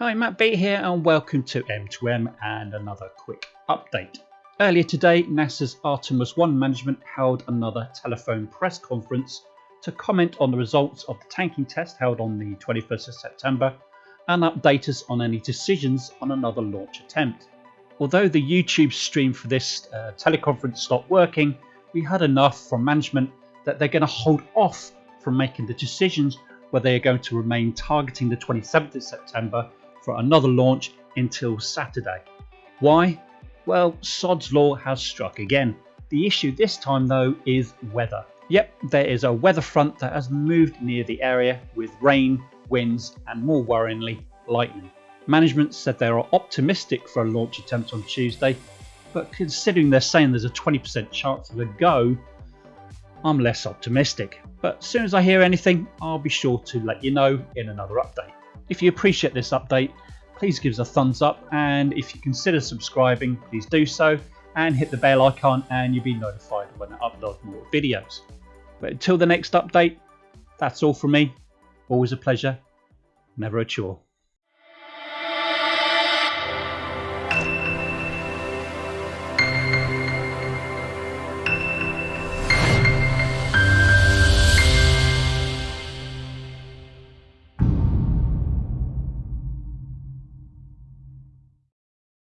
Hi, Matt Beat here, and welcome to M2M and another quick update. Earlier today, NASA's Artemis 1 management held another telephone press conference to comment on the results of the tanking test held on the 21st of September and update us on any decisions on another launch attempt. Although the YouTube stream for this uh, teleconference stopped working, we heard enough from management that they're going to hold off from making the decisions where they are going to remain targeting the 27th of September for another launch until Saturday. Why? Well, Sod's Law has struck again. The issue this time though is weather. Yep, there is a weather front that has moved near the area with rain, winds and more worryingly, lightning. Management said they are optimistic for a launch attempt on Tuesday, but considering they're saying there's a 20% chance of a go, I'm less optimistic. But as soon as I hear anything, I'll be sure to let you know in another update. If you appreciate this update, please give us a thumbs up and if you consider subscribing, please do so and hit the bell icon and you'll be notified when I upload more videos. But until the next update, that's all from me. Always a pleasure, never a chore.